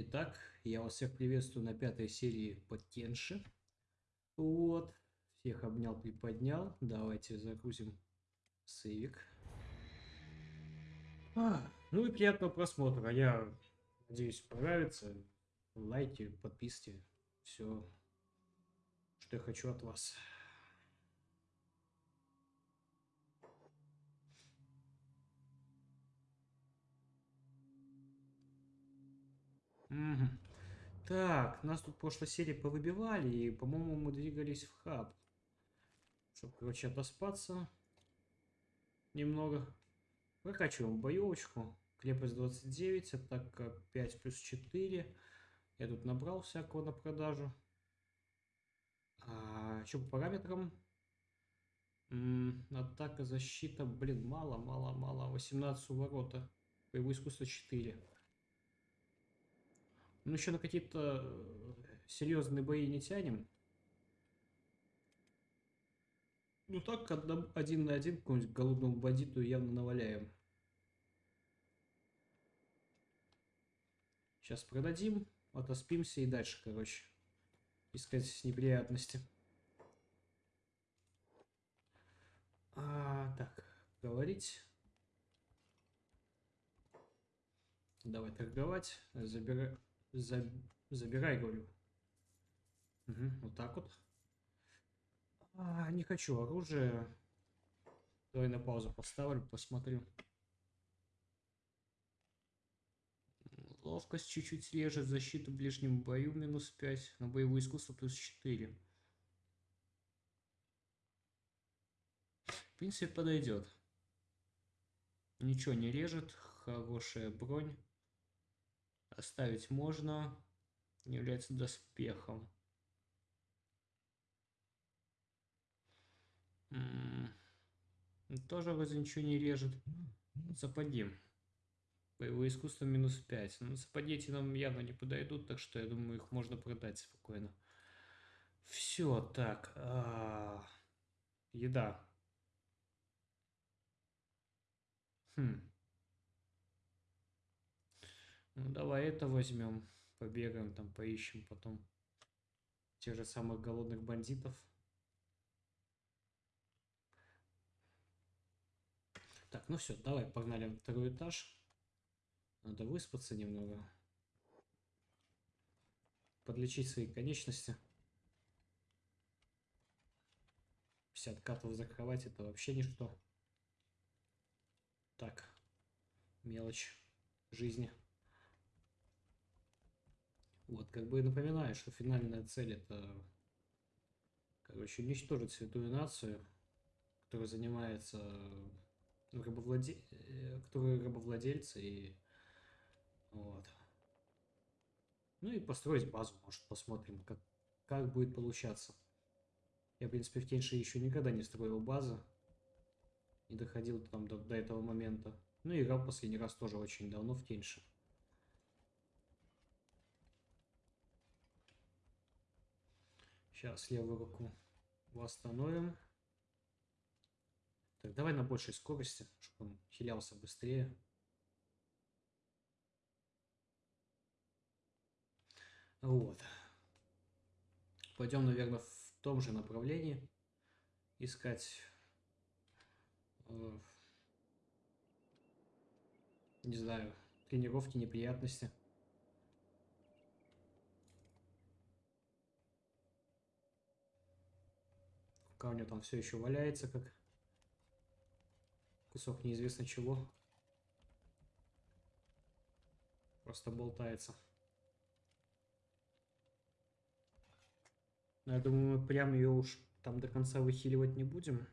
Итак, я вас всех приветствую на пятой серии по Кенши. Вот, всех обнял, приподнял. Давайте загрузим сейвик. А, ну и приятного просмотра. Я надеюсь, понравится. Лайки, подписки. Все, что я хочу от вас. Угу. Так, нас тут в прошлой серии повыбивали, и, по-моему, мы двигались в хаб. Чтобы, короче, отоспаться немного. Прокачиваем боевочку. Крепость 29, атака 5 плюс 4. Я тут набрал всякого на продажу. А, что по параметрам? М -м, атака, защита, блин, мало, мало, мало. 18 у ворота. Боевое искусство 4. Ну, еще на какие-то э, серьезные бои не тянем. Ну так, один на один какому-нибудь голодному бандиту явно наваляем. Сейчас продадим, отоспимся и дальше, короче, искать неприятности. А, так, говорить. Давай торговать. Забирай. За... Забирай, говорю. Угу, вот так вот. А, не хочу оружие. Давай на паузу поставлю, посмотрю. Ловкость чуть-чуть режет, защиту в ближнем бою минус 5, на боевое искусство плюс 4. В принципе, подойдет. Ничего не режет, хорошая бронь. Оставить можно. Не является доспехом. Тоже вроде ничего не режет. Западим. Боевое искусство минус 5. Ну, сапоги эти нам явно не подойдут, так что я думаю, их можно продать спокойно. Все, так. А -а -а. Еда. Хм. Ну, давай это возьмем. Побегаем там, поищем потом тех же самых голодных бандитов. Так, ну все, давай, погнали на второй этаж. Надо выспаться немного. Подлечить свои конечности. 50 катов за кровать это вообще ничто. Так, мелочь жизни. Вот, как бы напоминаю, что финальная цель это, короче, уничтожить святую нацию, которая занимается, ну, рабовладе... Э, которые рабовладельцы и вот. Ну и построить базу, может, посмотрим, как, как будет получаться. Я, в принципе, в Теньше еще никогда не строил базы. Не доходил там до, до этого момента. Ну и играл последний раз тоже очень давно в Теньше. Сейчас левую руку восстановим. Так, давай на большей скорости, чтобы он хилялся быстрее. Вот. Пойдем, наверное, в том же направлении искать э, не знаю, тренировки, неприятности. Пока у него там все еще валяется, как кусок неизвестно чего. Просто болтается. Но я думаю, мы прям ее уж там до конца выхиливать не будем.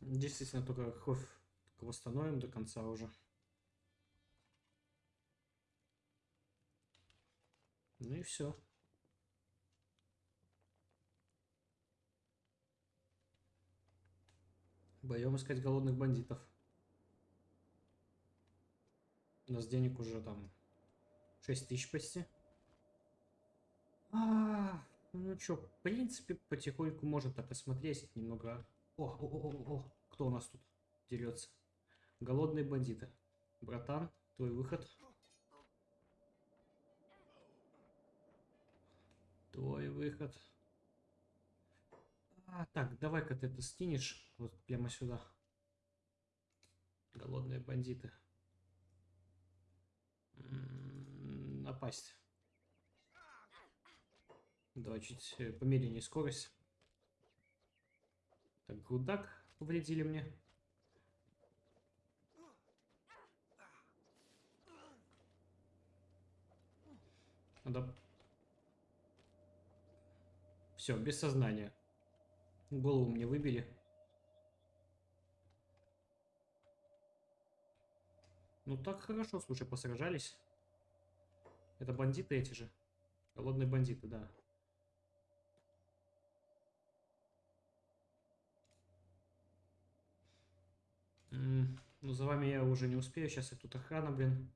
Действительно, только кровь восстановим до конца уже. Ну и все. Боем искать голодных бандитов. У нас денег уже там 6 тысяч почти. А, ну что, в принципе, потихоньку можно так осмотреть, немного О, о, о, о, о, кто у нас тут дерется? Голодные бандиты. Братан, твой выход. Выход. А, так, давай-ка ты это скинешь вот прямо сюда. Голодные бандиты. М, Напасть. Давай чуть э, помедленнее скорость. Так, грудак повредили мне. Надо... Все, без сознания. Голову мне выбили. Ну так хорошо, слушай, посражались. Это бандиты эти же. Голодные бандиты, да. Ну, за вами я уже не успею. Сейчас и тут охрана, блин.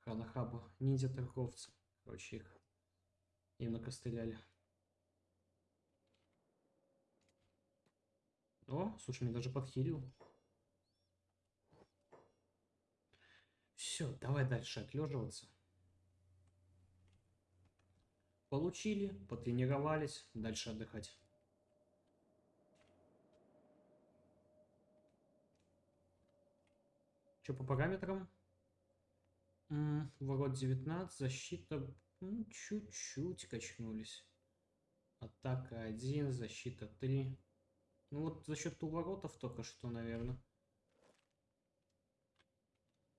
Охрана хаба. Ниндзя-торговцы. Короче, их им накостыляли. О, слушай, меня даже подхилил. Все, давай дальше отлеживаться. Получили, потренировались, дальше отдыхать. Что по параметрам? Ворот 19, защита м, чуть-чуть качнулись. Атака 1, защита 3. Ну вот за счет уворотов только что, наверное.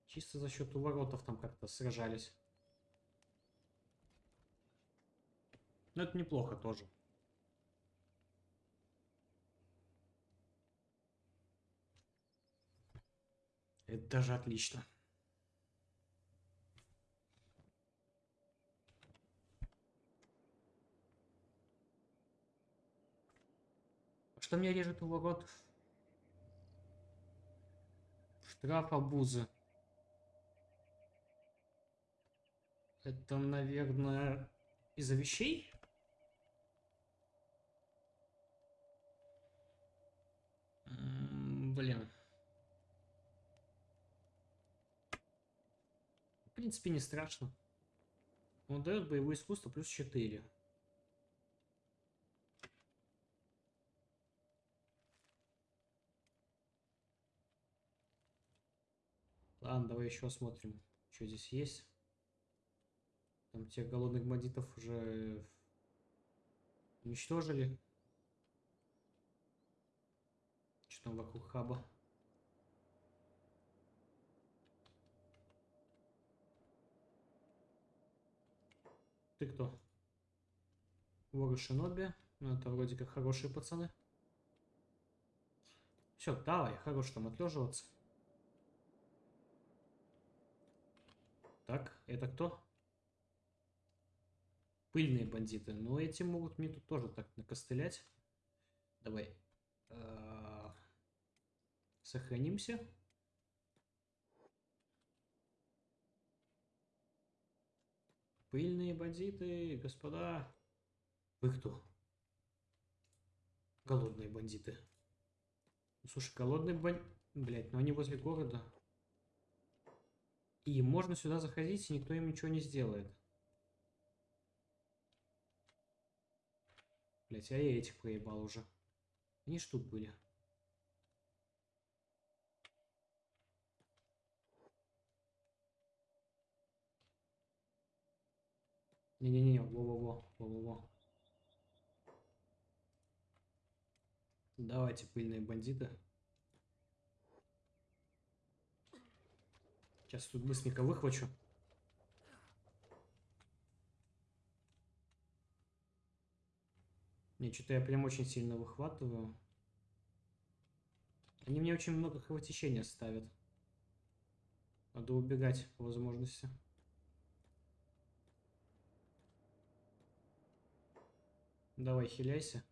Чисто за счет уворотов там как-то сражались. Но это неплохо тоже. Это даже отлично. Что мне режет уворот? Штраф обузы. Это, наверное, из-за вещей? Блин. В принципе, не страшно. Он дает боевое искусство плюс 4. Ладно, давай еще осмотрим, что здесь есть. Там тех голодных бандитов уже уничтожили. Что там вокруг хаба? Ты кто? Воры Шиноби. Ну, это вроде как хорошие пацаны. Все, давай, хорош там отлеживаться. Так, это кто? Пыльные бандиты. Но эти могут мне тут тоже так накостылять. Давай. э, Сохранимся. Пыльные бандиты, господа. Вы кто? Голодные бандиты. Ну, Слушай, голодные бандиты... Блять, но они возле города. И можно сюда заходить, и никто им ничего не сделает. Блять, а я этих проебал уже. Они ж тут были. Не-не-не, во-во-во, во-во-во. Давайте, пыльные бандиты. Сейчас тут быстренько выхвачу. Не, что-то я прям очень сильно выхватываю. Они мне очень много кровотечения ставят. Надо убегать по возможности. Давай, хиляйся.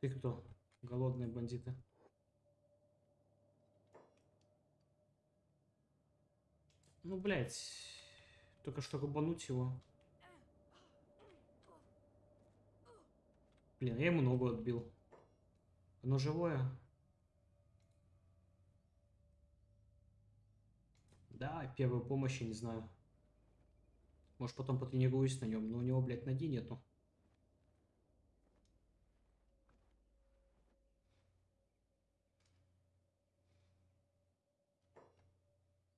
Ты кто? Голодные бандиты. Ну, блядь. Только что рубануть его. Блин, я ему ногу отбил. Оно живое? Да, первую помощь, я не знаю. Может, потом потренируюсь на нем, но у него, блядь, ноги нету.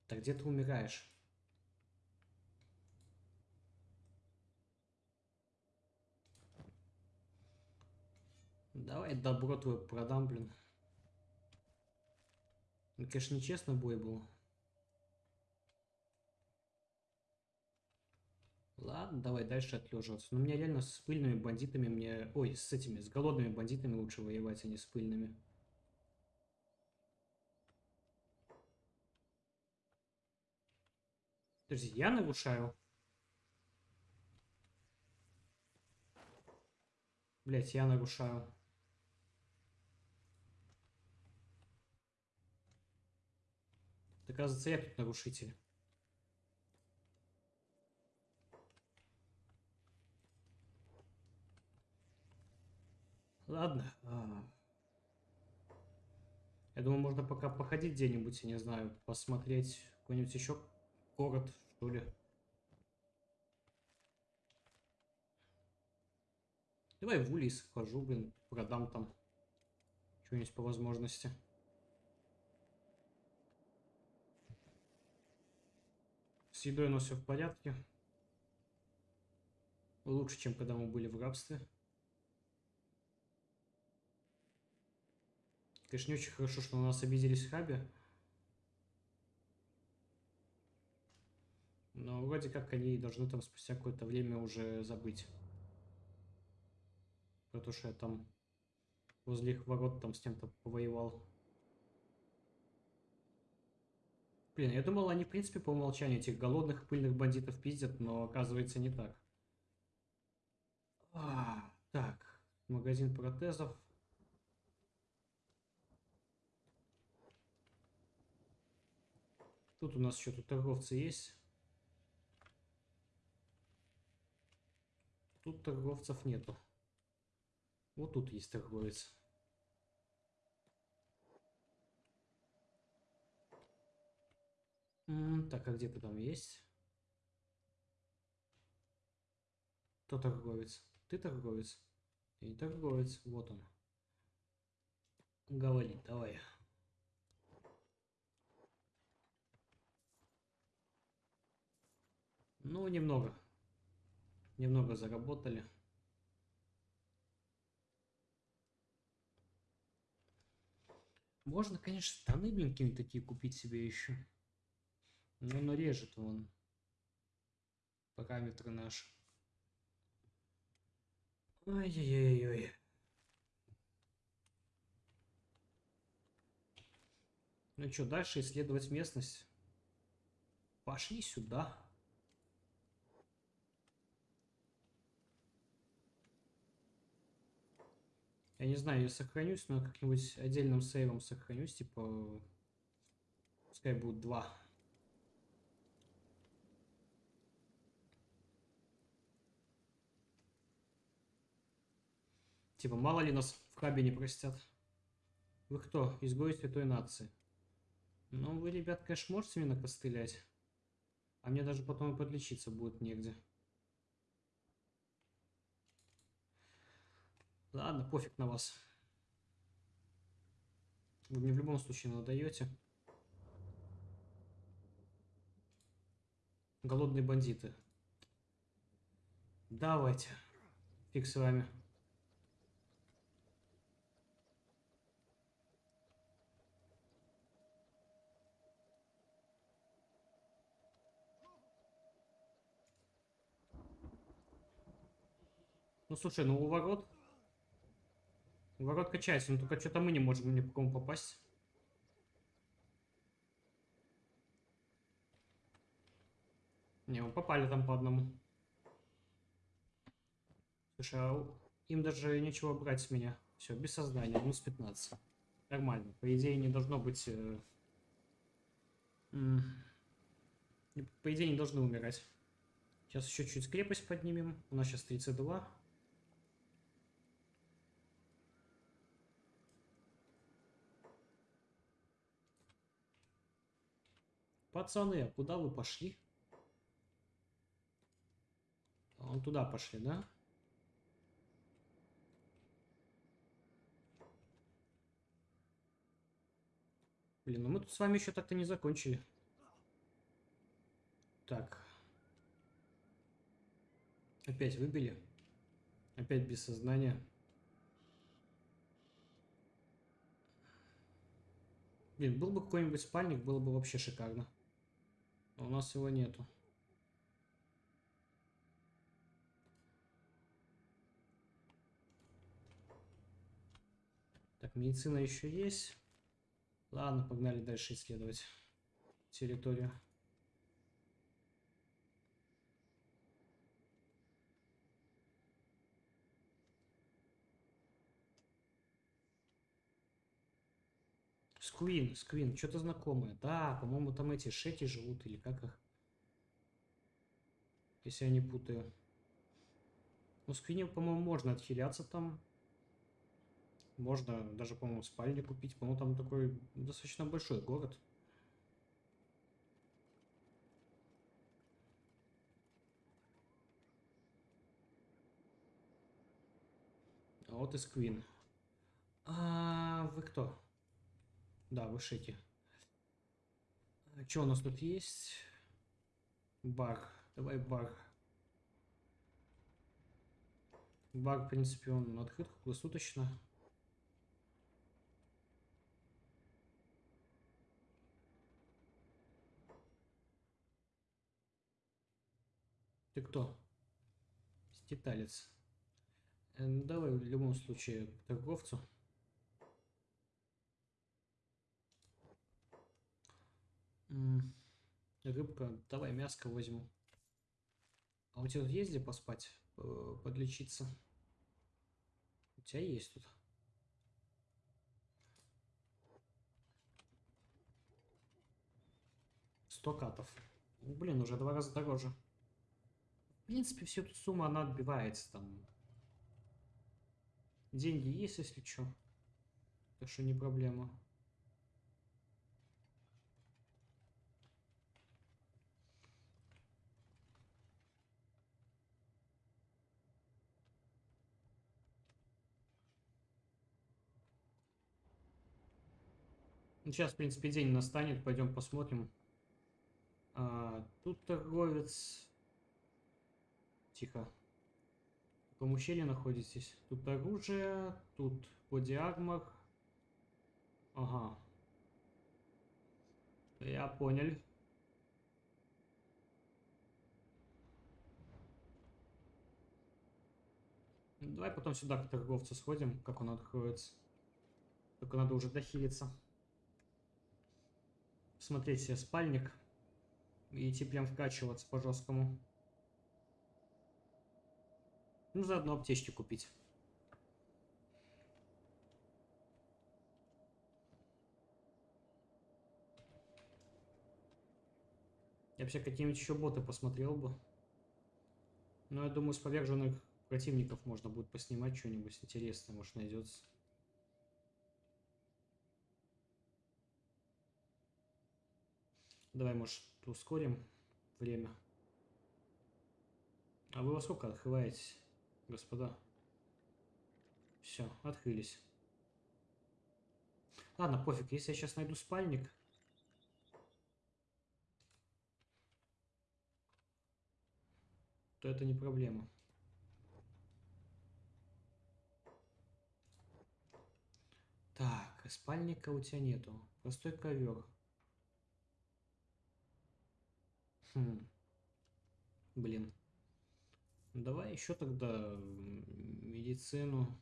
Так где ты умираешь? Давай добро твое продам, блин. Ну, конечно, нечестно бой был. Ладно, давай дальше отлеживаться. Но мне реально с пыльными бандитами мне... Ой, с этими, с голодными бандитами лучше воевать, а не с пыльными. Подожди, я нарушаю? Блять, я нарушаю. Оказывается, я тут нарушитель. Ладно. А. Я думаю, можно пока походить где-нибудь, я не знаю, посмотреть какой-нибудь еще город, что ли. Давай в Улис схожу, блин, продам там что-нибудь по возможности. С едой у нас все в порядке. Лучше, чем когда мы были в рабстве. Конечно, не очень хорошо, что на нас обиделись в Но вроде как они должны там спустя какое-то время уже забыть. Про то, что я там возле их ворот там с кем-то повоевал. Блин, я думал, они, в принципе, по умолчанию этих голодных пыльных бандитов пиздят, но оказывается не так. А, так, магазин протезов. Тут у нас еще тут торговцы есть. Тут торговцев нету. Вот тут есть торговец. Так, а где ты там есть? Кто торговец? Ты торговец? Не торговец. Вот он. Говори, давай. Ну, немного. Немного заработали. Можно, конечно, штаны, блин, какие-нибудь такие купить себе еще. Но режет он. Параметры наши. Ой-ой-ой-ой. Ну что, дальше исследовать местность? Пошли сюда. Я не знаю, я сохранюсь, но как-нибудь отдельным сейвом сохранюсь, типа... Пускай будет два. Типа, мало ли нас в хабе не простят. Вы кто? Изгои святой нации. Ну, вы, ребят, конечно, можете меня накостылять. А мне даже потом и подлечиться будет негде. Ладно, пофиг на вас. Вы мне в любом случае надаете. Голодные бандиты. Давайте. Фиг с вами. Ну слушай, ну у ворот... У ворот качается, но только что-то мы не можем ни по кому попасть. Не, мы попали там по одному. Слушай, а им даже нечего брать с меня. Все, без сознания, минус 15. Нормально. По идее, не должно быть... Э... По идее, не должны умирать. Сейчас еще чуть крепость поднимем. У нас сейчас 32. Пацаны, а куда вы пошли? Он туда пошли, да? Блин, ну мы тут с вами еще так-то не закончили. Так. Опять выбили. Опять без сознания. Блин, был бы какой-нибудь спальник, было бы вообще шикарно. Но у нас его нету. Так, медицина еще есть. Ладно, погнали дальше исследовать территорию. Сквин, Сквин, что-то знакомое. Да, по-моему, там эти шети живут, или как их? Если я не путаю. Ну, Сквине, по-моему, можно отхиляться там. Можно даже, по-моему, спальни купить. По-моему, там такой достаточно большой город. А вот и Сквин. А вы кто? Да, вы шеки. А что у нас тут есть? Бар. Давай бар. Бар, в принципе, он открыт круглосуточно. Ты кто? Ститалец. Э, ну, давай в любом случае торговцу. Рыбка, давай мяско возьму. А у тебя есть где поспать, э, подлечиться? У тебя есть тут. Сто катов. Блин, уже два раза дороже. В принципе, всю эту сумму она отбивается там. Деньги есть, если что. Так что не проблема. Сейчас, в принципе, день настанет. Пойдем посмотрим. А, тут торговец Тихо. Каком ущелье находитесь? Тут оружие, тут бодиармор. Ага. Я понял. Давай потом сюда к торговцу сходим, как он откроется. Только надо уже дохилиться. Смотреть себе спальник. И идти прям вкачиваться по жесткому. Ну, заодно аптечки купить. Я вообще какие-нибудь еще боты посмотрел бы. Но я думаю, с поверженных противников можно будет поснимать что-нибудь интересное, может найдется. Давай, может, ускорим время. А вы во сколько открываетесь? господа. Все, открылись. Ладно, пофиг, если я сейчас найду спальник. То это не проблема. Так, спальника у тебя нету. Простой ковер. Хм. Блин. Давай еще тогда медицину.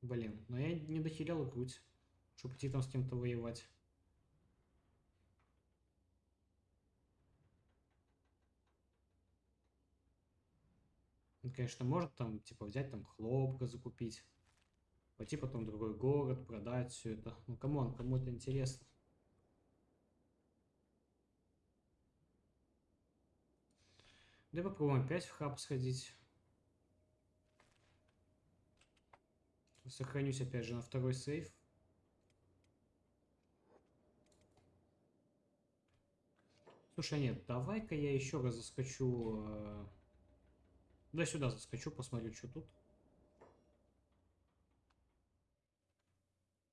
Блин, но я не дохилял грудь, чтобы идти там с кем-то воевать. конечно, может там, типа, взять там хлопка закупить. Пойти потом в другой город, продать все это. Ну, come on, кому это интересно. Да попробуем опять в хаб сходить. Сохранюсь опять же на второй save. Слушай, нет, давай-ка я еще раз заскочу. Э, да сюда заскочу, посмотрю, что тут.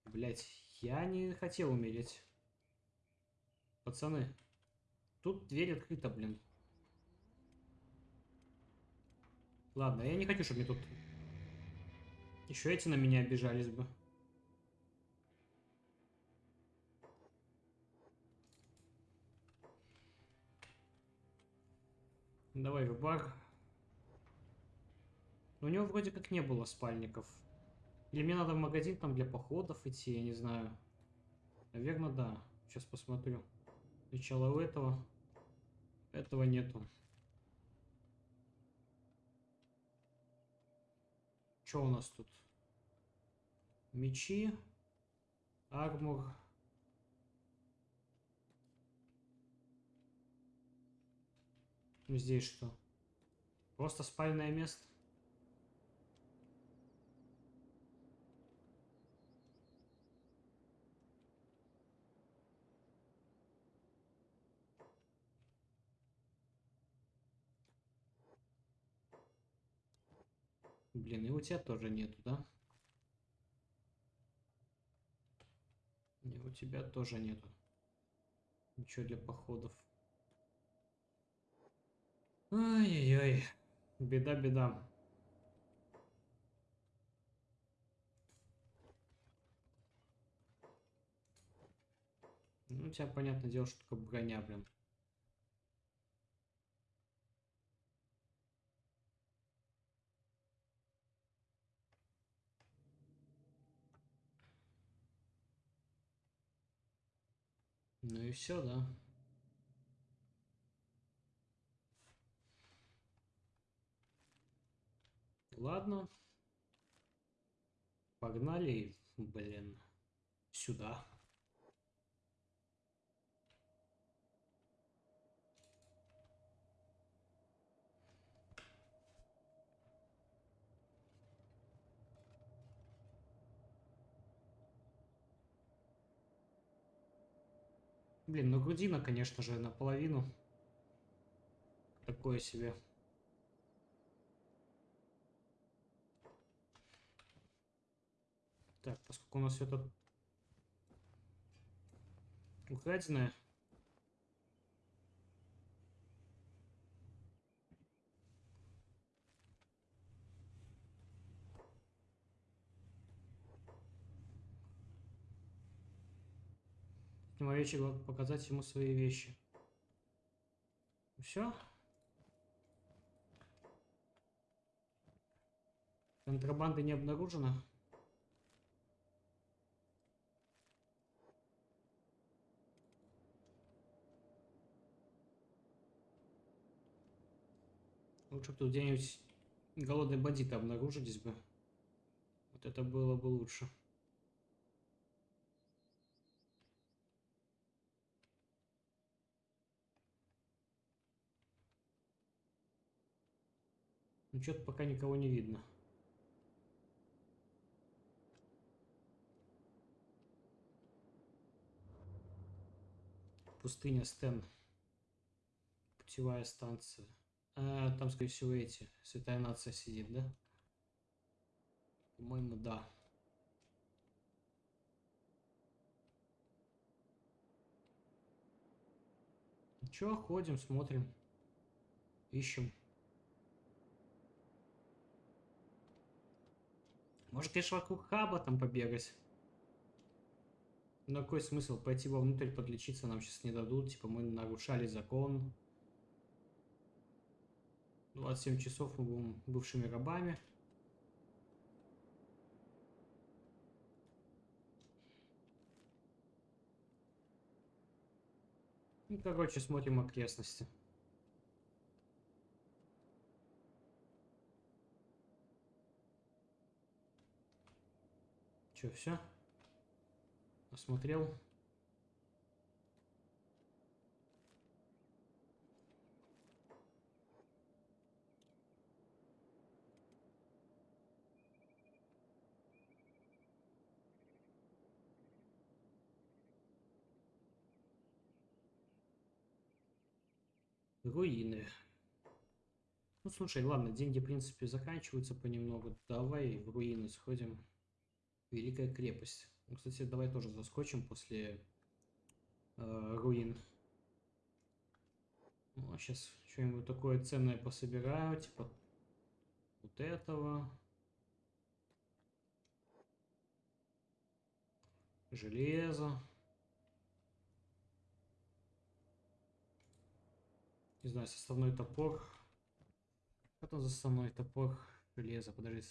Блять, я не хотел умереть. Пацаны, тут дверь открыта, блин. Ладно, я не хочу, чтобы мне тут... Еще эти на меня обижались бы. Давай в бар. У него вроде как не было спальников. Или мне надо в магазин там для походов идти, я не знаю. Наверное, да. Сейчас посмотрю. Сначала у этого. Этого нету. Что у нас тут? Мечи. Армур. Здесь что? Просто спальное место? Блин, и у тебя тоже нету, да? Не, у тебя тоже нету. Ничего для походов. Ай-яй-яй. Беда, беда. Ну, у тебя, понятное дело, что только броня, блин. Ну и все, да. Ладно. Погнали, блин, сюда. Блин, ну грудина, конечно же, наполовину. Такое себе. Так, поскольку у нас все это украденное. Ему вечер показать ему свои вещи. Все. Контрабанды не обнаружено. Лучше бы тут где-нибудь голодные бандиты обнаружились бы. Вот это было бы лучше. Ну, что-то пока никого не видно. Пустыня Стен. Путевая станция. А, там, скорее всего, эти. Святая нация сидит, да? По-моему, да. Че, ходим, смотрим. Ищем. Может, конечно, вокруг хаба там побегать. Но какой смысл пойти вовнутрь подлечиться нам сейчас не дадут. Типа мы нарушали закон. 27 часов мы будем бывшими рабами. Ну, короче, смотрим окрестности. Че, все? Осмотрел. Руины. Ну, слушай, ладно, деньги, в принципе, заканчиваются понемногу. Давай в руины сходим. Великая крепость. Ну, кстати, давай тоже заскочим после э, руин. Ну, сейчас что-нибудь такое ценное пособираю, типа вот этого. Железо. Не знаю, составной топор. Что там за составной топор? Железо, подожди.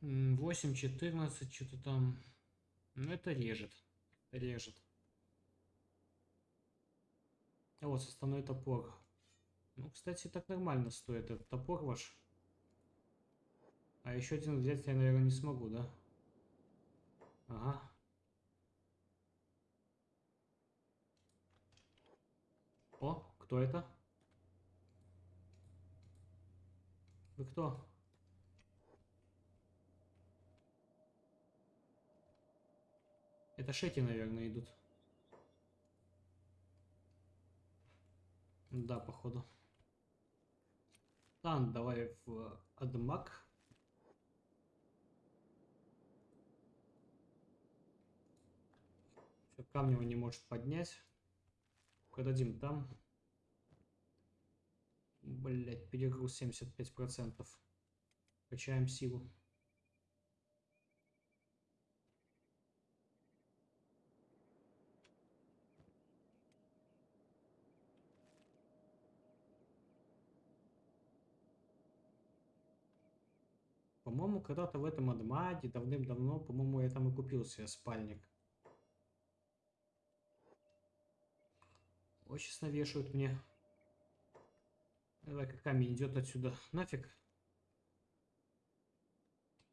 Восемь, четырнадцать, что-то там. Ну, это режет. Режет. А вот составной топор. Ну, кстати, так нормально стоит этот топор ваш. А еще один взять я, наверное, не смогу, да? Ага. О, кто это? Вы кто? Это шети, наверное, идут. Да, походу. Ладно, давай в Адмак. Камни он не может поднять. Продадим там. Блять, перегруз 75%. Качаем силу. По-моему, когда-то в этом Адмаде давным-давно, по-моему, я там и купил себе спальник. Ой, сейчас навешивают мне. Давай-ка камень идет отсюда. Нафиг.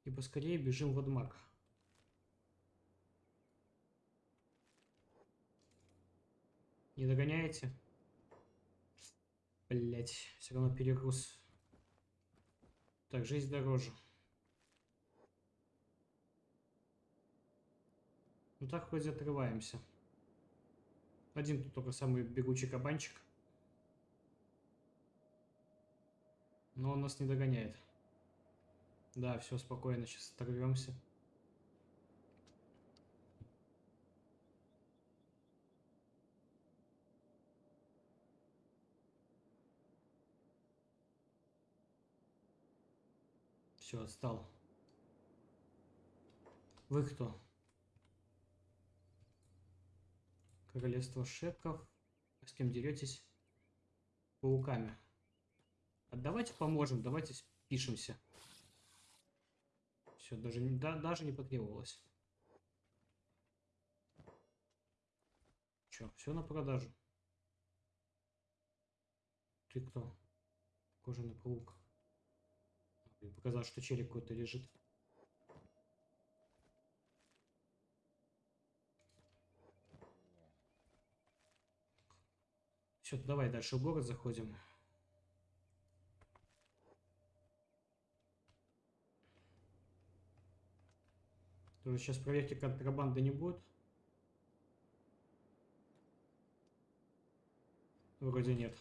И поскорее бежим в Адмак. Не догоняете? Блять, все равно перегруз. Так, жизнь дороже. Ну так хоть отрываемся. Один тут только самый бегучий кабанчик. Но он нас не догоняет. Да, все, спокойно, сейчас оторвемся. Все, отстал. Вы кто? Королевство Шеков. С кем деретесь? Пауками. А давайте поможем, давайте пишемся. Все, даже, да, даже не потребовалось. Че, все на продажу. Ты кто? Кожаный паук. Показал, что челик какой-то лежит. Все, давай дальше в город заходим. Тоже сейчас проверки контрабанды не будет. Вроде нет.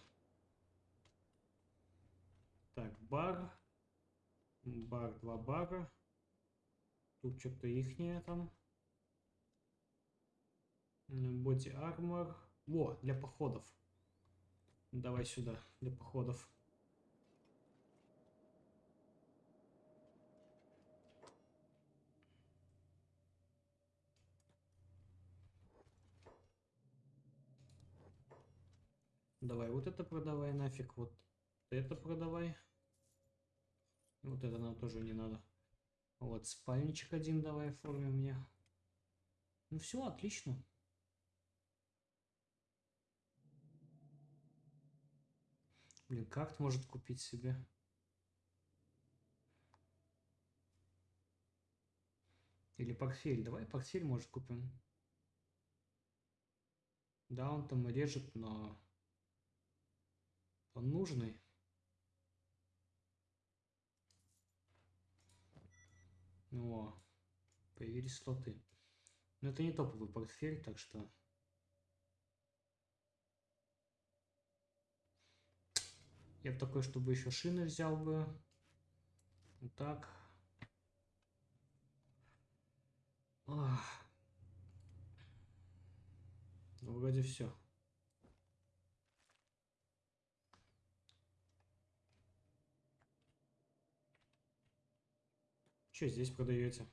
Так, бар. Бар, два бара. Тут что-то ихнее там. Боди армор. Во, для походов. Давай сюда, для походов. Давай вот это продавай нафиг, вот это продавай. Вот это нам тоже не надо. Вот спальничек один давай оформим мне. Ну все, отлично. Блин, как может купить себе? Или портфель. Давай портфель, может, купим. Да, он там режет, но он нужный. О, появились слоты. Но это не топовый портфель, так что... Я бы такой, чтобы еще шины взял бы. Вот так. Ах. Ну, вроде все. Что здесь продаете?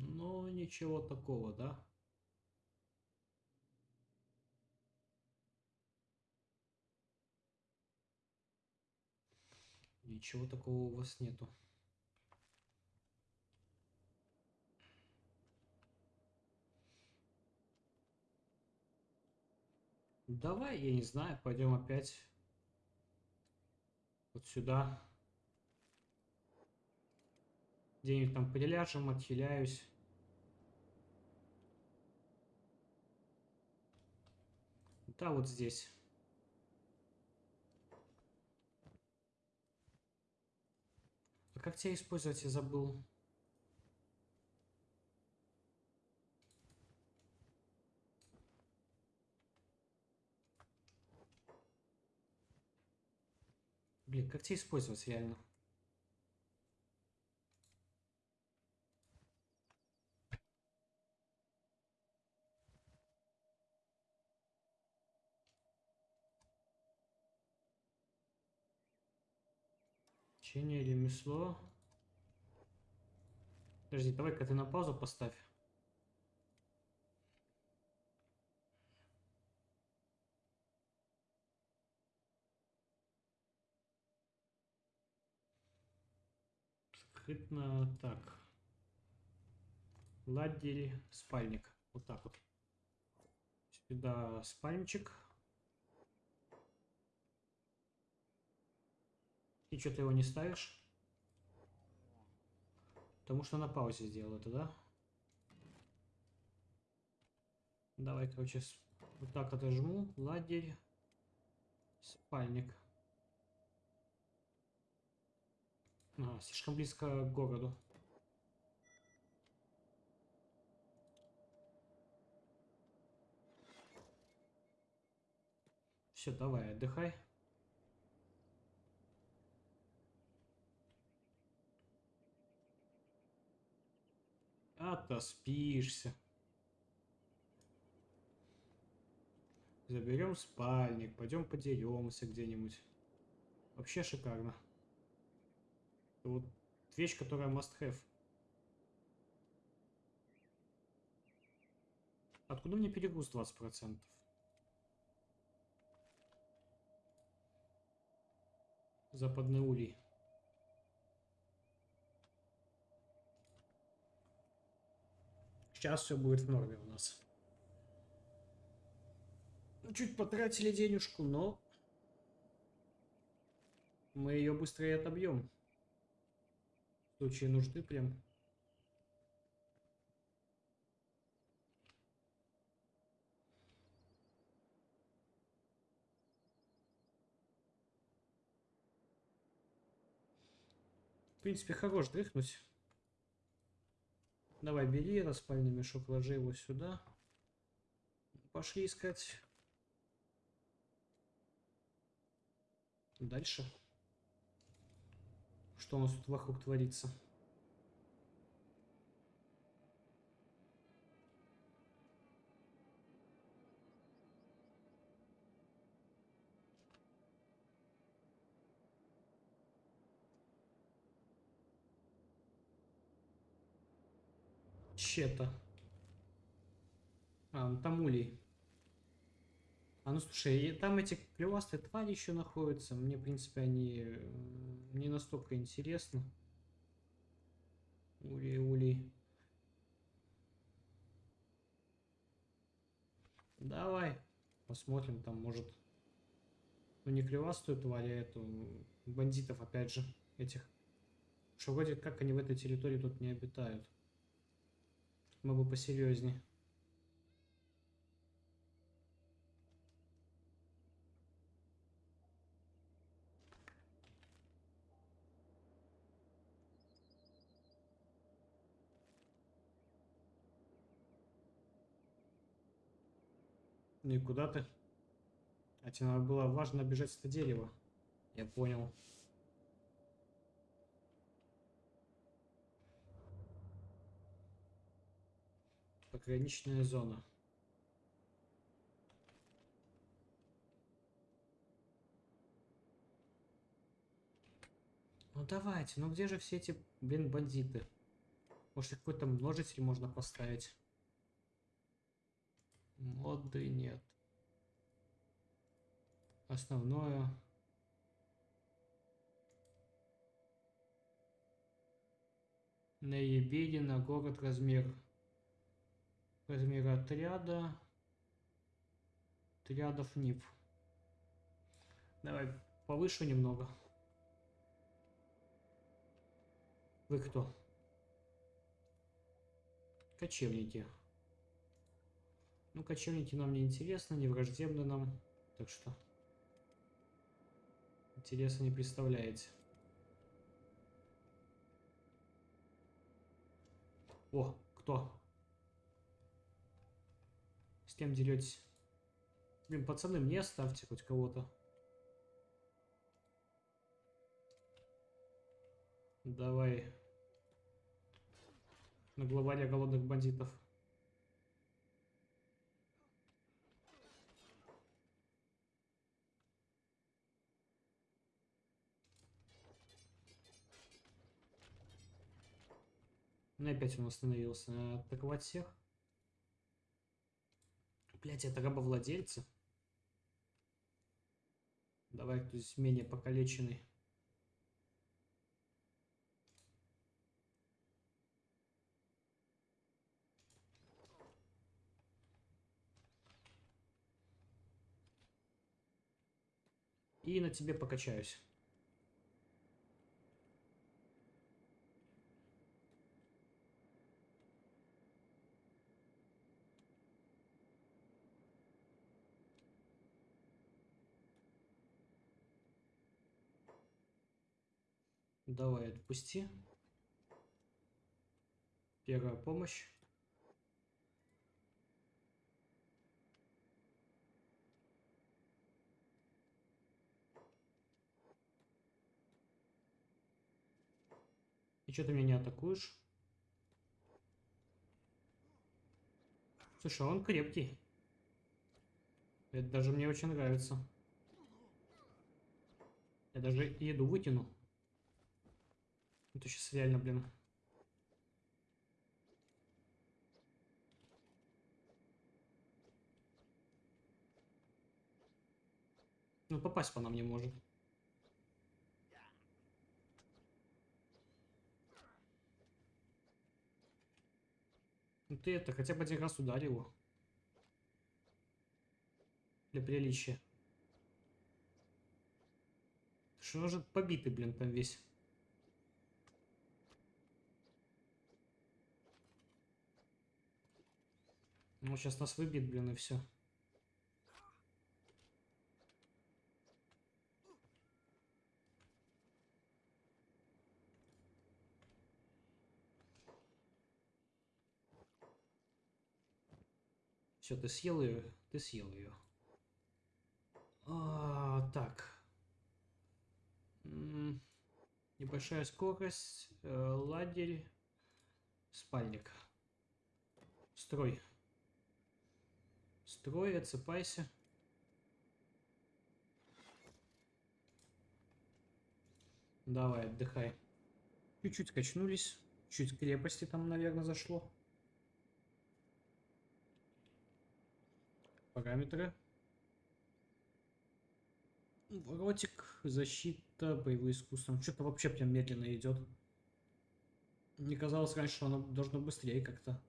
Ну, ничего такого, да? Ничего такого у вас нету. Давай, я не знаю, пойдем опять вот сюда. Где-нибудь там приляжем, отхиляюсь. Да, вот здесь. А как тебя использовать, я забыл. Блин, как тебя использовать реально? Чтение, ремесло. Подожди, давай-ка ты на паузу поставь. Скрытно так. Ладель, спальник. Вот так вот. Сюда спальничек. И что ты его не ставишь? Потому что на паузе сделал это, да? Давай, короче, вот так отожму. Ладерь. Спальник. А, слишком близко к городу. Все, давай, отдыхай. Отоспишься. Заберем спальник, пойдем подеремся где-нибудь. Вообще шикарно. Это вот вещь, которая must have. Откуда мне перегруз 20%? Западный улей. Сейчас все будет в норме у нас. Ну, чуть потратили денежку, но мы ее быстрее отобьем. В случае нужды прям. В принципе, хорош дрыхнуть. Давай, бери распальный мешок, ложи его сюда. Пошли искать. Дальше. Что у нас тут вокруг творится? Чета. А, ну там улей. А ну слушай, там эти клевастые твари еще находятся. Мне, в принципе, они не настолько интересны. Улей, улей. Давай. Посмотрим, там может... Ну не клевастую тварь, а эту... Бандитов, опять же, этих. Что вроде как они в этой территории тут не обитают мы бы посерьезнее. Ну куда ты? А тебе надо было важно бежать это дерево. Я понял. Пограничная зона. Ну давайте, ну где же все эти, блин, бандиты? Может какой-то множитель можно поставить? Моды нет. Основное. Наебеди на город размер. Размер отряда. Отрядов НИП. Давай повышу немного. Вы кто? Кочевники. Ну, кочевники нам не интересны, не враждебны нам. Так что... Интереса не представляете. О, кто? Кем деретесь? Блин, пацаны, мне оставьте хоть кого-то. Давай. На главаря голодных бандитов. Ну опять он остановился. Атаковать всех? Блять, это рабовладельцы. Давай кто здесь менее покалеченный. И на тебе покачаюсь. Давай, отпусти. Первая помощь. И что ты меня не атакуешь? Слушай, он крепкий. Это даже мне очень нравится. Я даже еду вытяну. Это сейчас реально, блин. Ну, попасть по нам не может. Ну ты это, хотя бы один раз ударь его. Для приличия. Что же побитый, блин, там весь. Ну, сейчас нас выбьет, блин, и все. Все, ты съел ее? Ты съел ее. А, так. Небольшая скорость, э, лагерь, спальник. Строй. Строй, отсыпайся. Давай, отдыхай. Чуть-чуть качнулись. Чуть крепости там, наверное, зашло. Параметры. Ротик, защита, боевые искусства. Что-то вообще прям медленно идет. Мне казалось раньше, что оно должно быстрее как-то.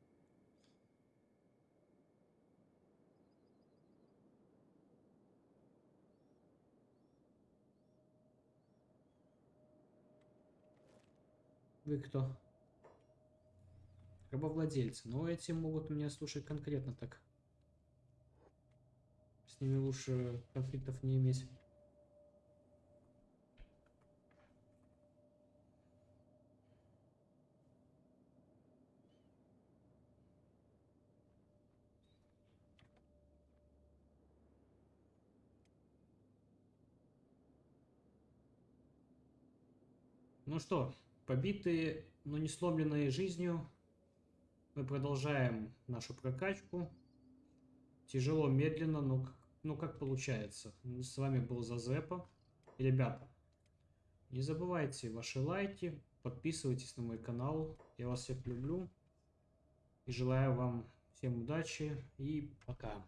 Вы кто? Рабовладельцы. Но эти могут меня слушать конкретно так. С ними лучше конфликтов не иметь. Ну что, побитые, но не сломленные жизнью, мы продолжаем нашу прокачку. Тяжело, медленно, но, к- ну как получается. С вами был Зазепа. Ребята, не забывайте ваши лайки, подписывайтесь на мой канал. Я вас всех люблю. И желаю вам всем удачи и пока.